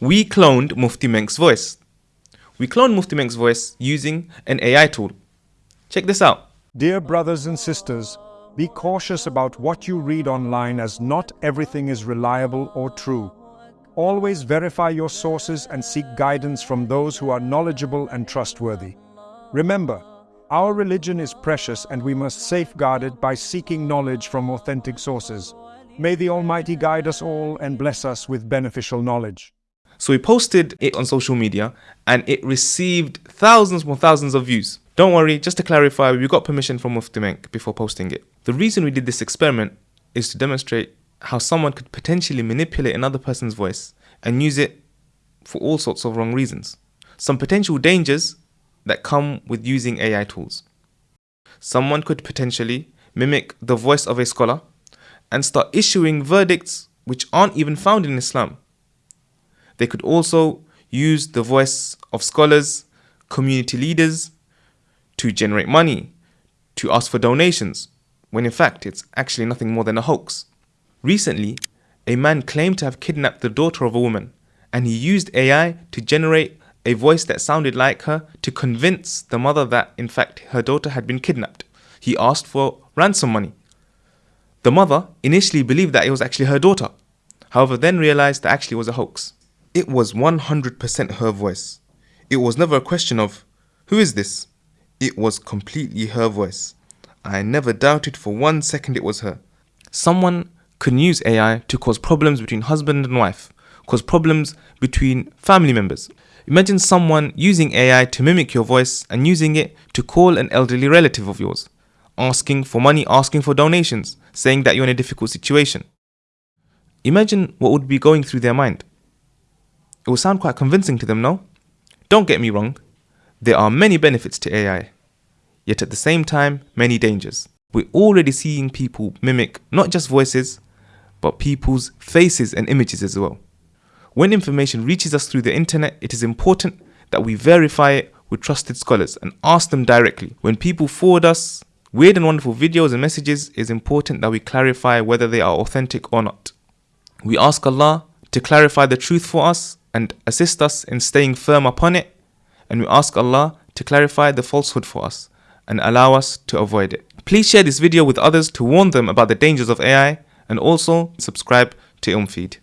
We cloned Mufti Menk's voice. We cloned Mufti Menk's voice using an AI tool. Check this out. Dear brothers and sisters, be cautious about what you read online as not everything is reliable or true. Always verify your sources and seek guidance from those who are knowledgeable and trustworthy. Remember, our religion is precious and we must safeguard it by seeking knowledge from authentic sources. May the Almighty guide us all and bless us with beneficial knowledge. So we posted it on social media and it received thousands more thousands of views. Don't worry, just to clarify, we got permission from Mufti Menk before posting it. The reason we did this experiment is to demonstrate how someone could potentially manipulate another person's voice and use it for all sorts of wrong reasons. Some potential dangers that come with using AI tools. Someone could potentially mimic the voice of a scholar and start issuing verdicts which aren't even found in Islam. They could also use the voice of scholars, community leaders to generate money, to ask for donations, when in fact it's actually nothing more than a hoax. Recently, a man claimed to have kidnapped the daughter of a woman, and he used AI to generate a voice that sounded like her to convince the mother that in fact her daughter had been kidnapped. He asked for ransom money. The mother initially believed that it was actually her daughter, however then realized that actually was a hoax. It was 100% her voice. It was never a question of, who is this? It was completely her voice. I never doubted for one second it was her. Someone can use AI to cause problems between husband and wife, cause problems between family members. Imagine someone using AI to mimic your voice and using it to call an elderly relative of yours, asking for money, asking for donations, saying that you're in a difficult situation. Imagine what would be going through their mind. It will sound quite convincing to them, no? Don't get me wrong, there are many benefits to AI, yet at the same time, many dangers. We're already seeing people mimic not just voices, but people's faces and images as well. When information reaches us through the internet, it is important that we verify it with trusted scholars and ask them directly. When people forward us weird and wonderful videos and messages, it is important that we clarify whether they are authentic or not. We ask Allah to clarify the truth for us and assist us in staying firm upon it, and we ask Allah to clarify the falsehood for us and allow us to avoid it. Please share this video with others to warn them about the dangers of AI and also subscribe to Ilmfeed.